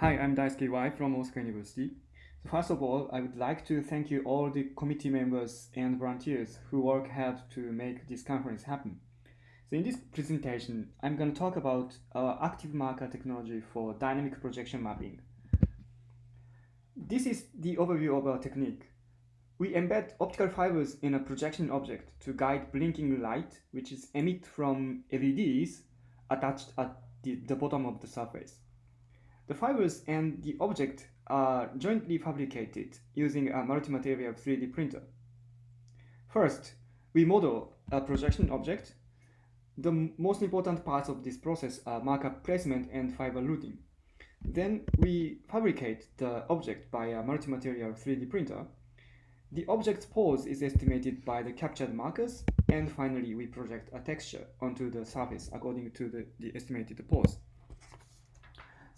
Hi, I'm Daisuke Iwai from Osaka University. First of all, I would like to thank you all the committee members and volunteers who work hard to make this conference happen. So in this presentation, I'm going to talk about our active marker technology for dynamic projection mapping. This is the overview of our technique. We embed optical fibers in a projection object to guide blinking light, which is emit from LEDs attached at the, the bottom of the surface. The fibers and the object are jointly fabricated using a multi-material 3D printer. First, we model a projection object. The most important parts of this process are marker placement and fiber routing. Then we fabricate the object by a multi-material 3D printer. The object's pose is estimated by the captured markers, and finally we project a texture onto the surface according to the, the estimated pose.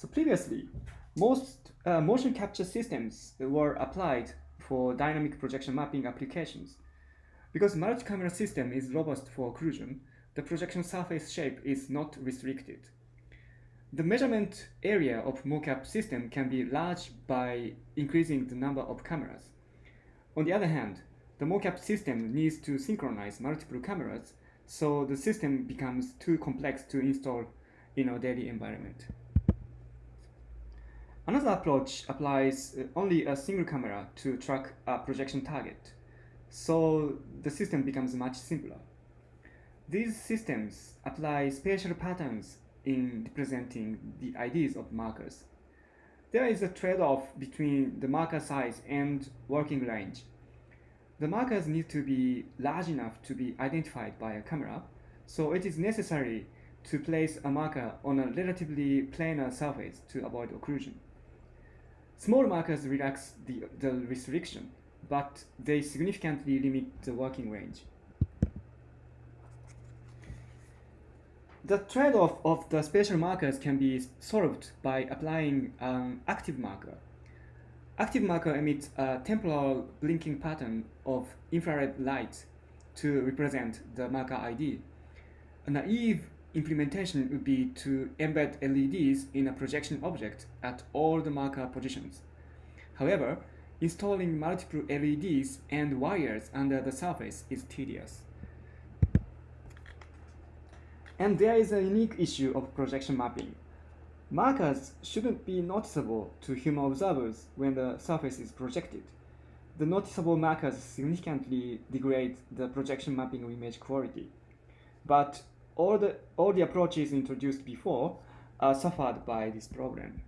So previously, most uh, motion capture systems were applied for dynamic projection mapping applications. Because multi-camera system is robust for occlusion, the projection surface shape is not restricted. The measurement area of mocap system can be large by increasing the number of cameras. On the other hand, the mocap system needs to synchronize multiple cameras, so the system becomes too complex to install in our daily environment. Another approach applies uh, only a single camera to track a projection target, so the system becomes much simpler. These systems apply spatial patterns in representing the IDs of markers. There is a trade-off between the marker size and working range. The markers need to be large enough to be identified by a camera, so it is necessary to place a marker on a relatively planar surface to avoid occlusion. Small markers relax the, the restriction, but they significantly limit the working range. The trade-off of the spatial markers can be solved by applying an active marker. Active marker emits a temporal blinking pattern of infrared light to represent the marker ID. A naive implementation would be to embed LEDs in a projection object at all the marker positions. However, installing multiple LEDs and wires under the surface is tedious. And there is a unique issue of projection mapping. Markers shouldn't be noticeable to human observers when the surface is projected. The noticeable markers significantly degrade the projection mapping image quality. But all the, all the approaches introduced before are suffered by this problem.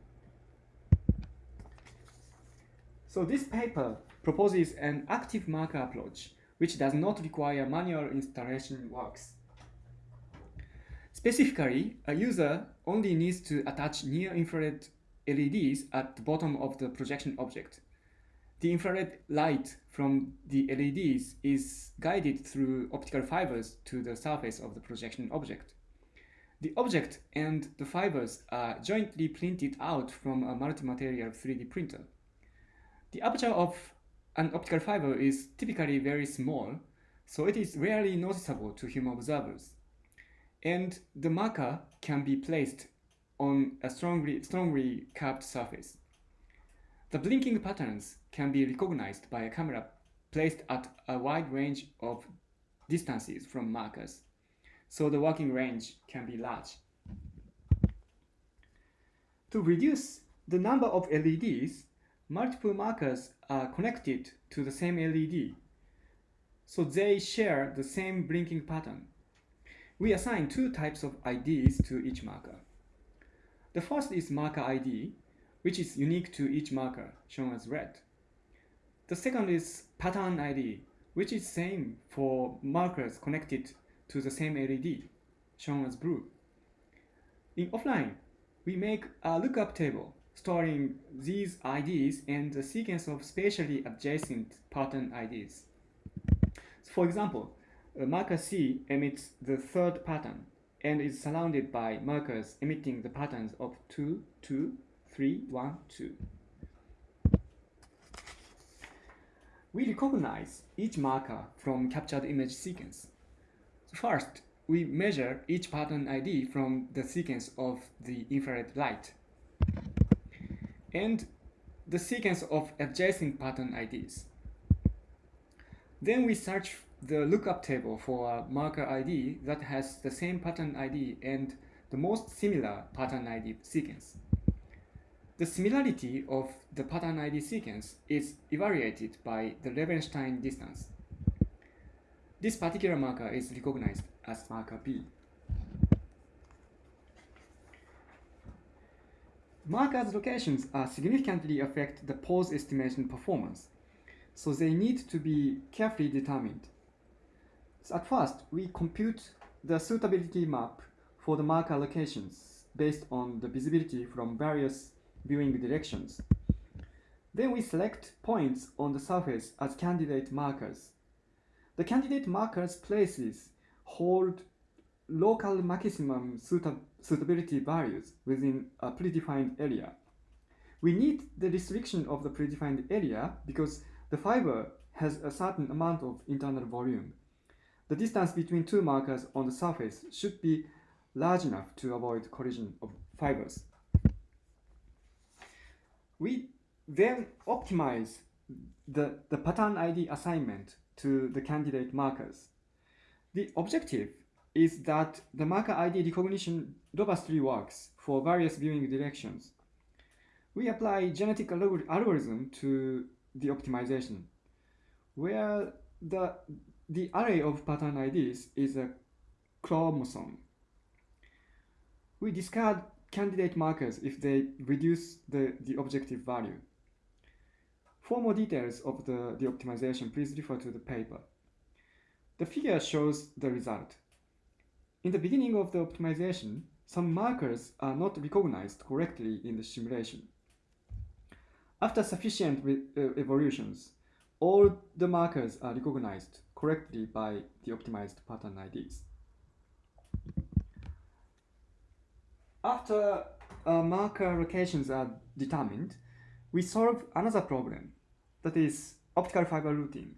So this paper proposes an active marker approach, which does not require manual installation works. Specifically, a user only needs to attach near-infrared LEDs at the bottom of the projection object. The infrared light from the LEDs is guided through optical fibers to the surface of the projection object. The object and the fibers are jointly printed out from a multi-material 3D printer. The aperture of an optical fiber is typically very small, so it is rarely noticeable to human observers. And the marker can be placed on a strongly, strongly curved surface. The blinking patterns can be recognized by a camera placed at a wide range of distances from markers, so the working range can be large. To reduce the number of LEDs, multiple markers are connected to the same LED, so they share the same blinking pattern. We assign two types of IDs to each marker. The first is marker ID, which is unique to each marker, shown as red. The second is pattern ID, which is same for markers connected to the same LED, shown as blue. In offline, we make a lookup table storing these IDs and the sequence of spatially adjacent pattern IDs. For example, marker C emits the third pattern and is surrounded by markers emitting the patterns of 2, 2, 3, 1, 2. We recognize each marker from captured image sequence. First, we measure each pattern ID from the sequence of the infrared light. and the sequence of adjacent pattern IDs. Then we search the lookup table for a marker ID that has the same pattern ID and the most similar pattern ID sequence. The similarity of the pattern ID sequence is evaluated by the Levenshtein distance. This particular marker is recognized as marker B. Markers locations are significantly affect the pose estimation performance, so they need to be carefully determined. So at first, we compute the suitability map for the marker locations based on the visibility from various viewing directions. Then we select points on the surface as candidate markers. The candidate markers places hold local maximum suitability values within a predefined area. We need the restriction of the predefined area because the fiber has a certain amount of internal volume. The distance between two markers on the surface should be large enough to avoid collision of fibers. We then optimize the, the pattern ID assignment to the candidate markers. The objective is that the marker ID recognition robustly works for various viewing directions. We apply genetic algorithm to the optimization, where the, the array of pattern IDs is a chromosome. We discard candidate markers if they reduce the, the objective value. For more details of the, the optimization, please refer to the paper. The figure shows the result. In the beginning of the optimization, some markers are not recognized correctly in the simulation. After sufficient uh, evolutions, all the markers are recognized correctly by the optimized pattern IDs. After uh, marker locations are determined, we solve another problem, that is optical fiber routing.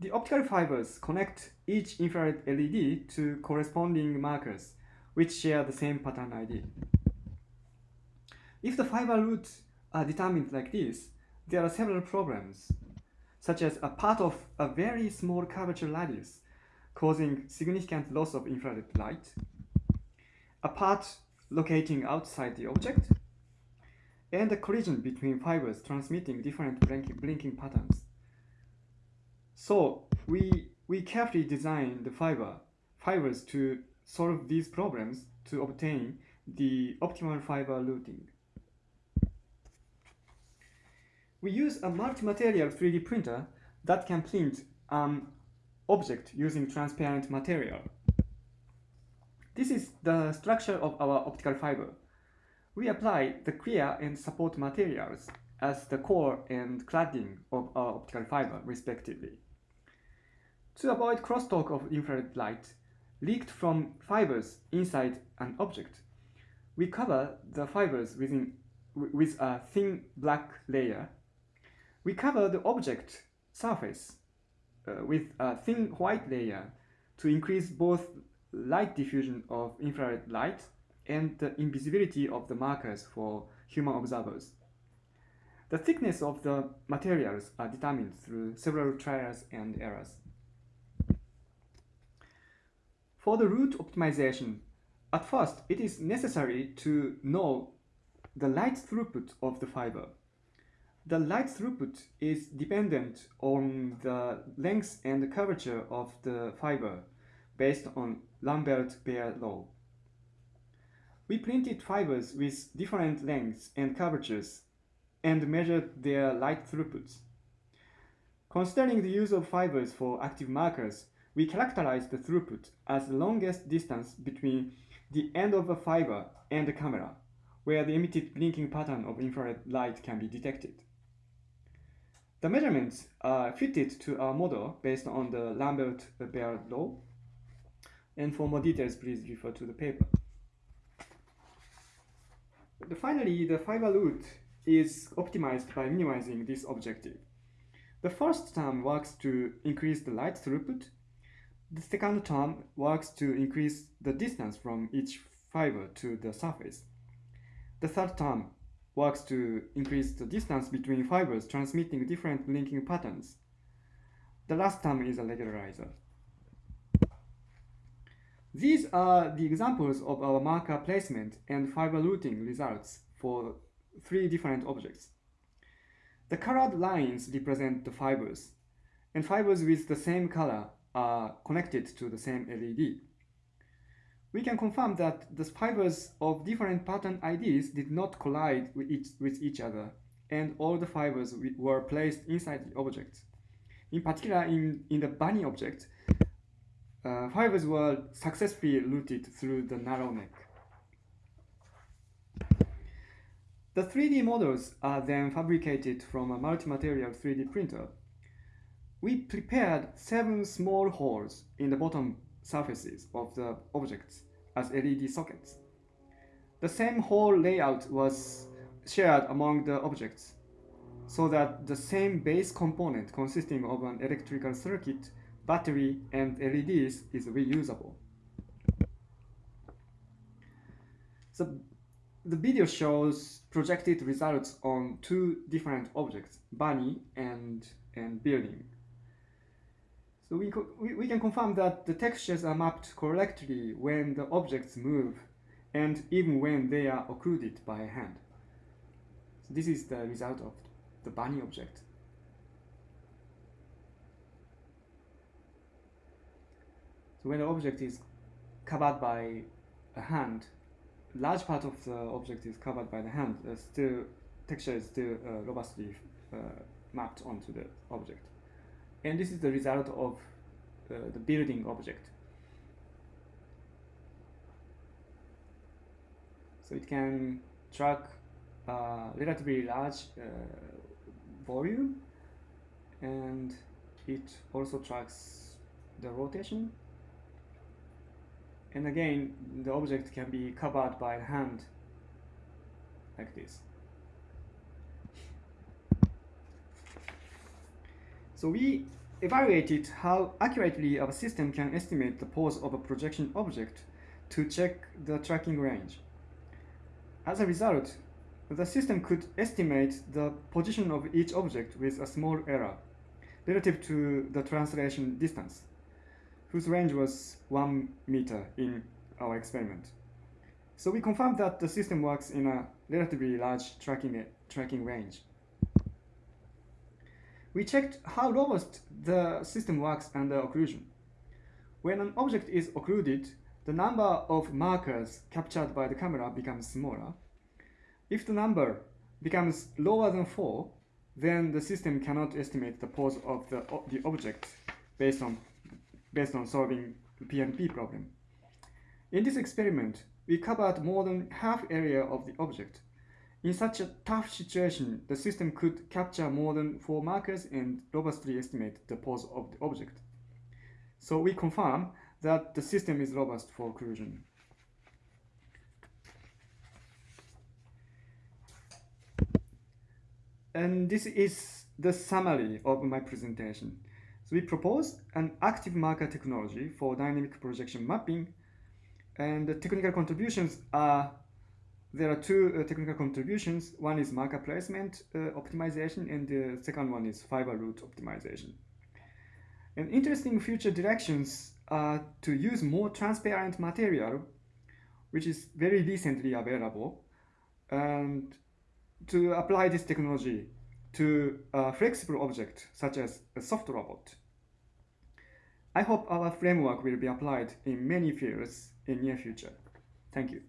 The optical fibers connect each infrared LED to corresponding markers, which share the same pattern ID. If the fiber routes are determined like this, there are several problems, such as a part of a very small curvature radius causing significant loss of infrared light, a part locating outside the object, and a collision between fibers transmitting different blinking, patterns. So we, we carefully design the fiber, fibers to solve these problems to obtain the optimal fiber routing. We use a multi-material 3D printer that can print an object using transparent material. This is the structure of our optical fiber. We apply the clear and support materials as the core and cladding of our optical fiber, respectively. To avoid crosstalk of infrared light leaked from fibers inside an object, we cover the fibers within, with a thin black layer. We cover the object surface uh, with a thin white layer to increase both light diffusion of infrared light and the invisibility of the markers for human observers. The thickness of the materials are determined through several trials and errors. For the route optimization, at first it is necessary to know the light throughput of the fiber. The light throughput is dependent on the length and curvature of the fiber based on Lambert-Beer law. We printed fibers with different lengths and curvatures and measured their light throughputs. Considering the use of fibers for active markers, we characterize the throughput as the longest distance between the end of a fiber and the camera, where the emitted blinking pattern of infrared light can be detected. The measurements are fitted to our model based on the Lambert-Beer law, and for more details, please refer to the paper. Finally, the fiber route is optimized by minimizing this objective. The first term works to increase the light throughput the second term works to increase the distance from each fiber to the surface. The third term works to increase the distance between fibers transmitting different linking patterns. The last term is a regularizer. These are the examples of our marker placement and fiber routing results for three different objects. The colored lines represent the fibers, and fibers with the same color are connected to the same LED. We can confirm that the fibers of different pattern IDs did not collide with each, with each other, and all the fibers were placed inside the object. In particular, in, in the bunny object, uh, fibers were successfully routed through the narrow neck. The 3D models are then fabricated from a multi-material 3D printer. We prepared seven small holes in the bottom surfaces of the objects as LED sockets. The same hole layout was shared among the objects so that the same base component consisting of an electrical circuit battery, and LEDs is reusable. So the video shows projected results on two different objects, bunny and, and building. So we, we, we can confirm that the textures are mapped correctly when the objects move and even when they are occluded by a hand. So this is the result of the bunny object. So when the object is covered by a hand, large part of the object is covered by the hand, uh, still texture is still uh, robustly uh, mapped onto the object. And this is the result of uh, the building object. So it can track uh, relatively large uh, volume and it also tracks the rotation and again, the object can be covered by hand like this. So we evaluated how accurately our system can estimate the pose of a projection object to check the tracking range. As a result, the system could estimate the position of each object with a small error relative to the translation distance whose range was one meter in our experiment. So we confirmed that the system works in a relatively large tracking, tracking range. We checked how robust the system works under occlusion. When an object is occluded, the number of markers captured by the camera becomes smaller. If the number becomes lower than 4, then the system cannot estimate the pose of the, the object based on based on solving the PNP problem. In this experiment, we covered more than half area of the object. In such a tough situation, the system could capture more than four markers and robustly estimate the pose of the object. So we confirm that the system is robust for occlusion. And this is the summary of my presentation. So we propose an active marker technology for dynamic projection mapping. And the technical contributions are, there are two uh, technical contributions. One is marker placement uh, optimization and the second one is fiber route optimization. And interesting future directions are to use more transparent material, which is very recently available, and to apply this technology to a flexible object such as a soft robot. I hope our framework will be applied in many fields in near future. Thank you.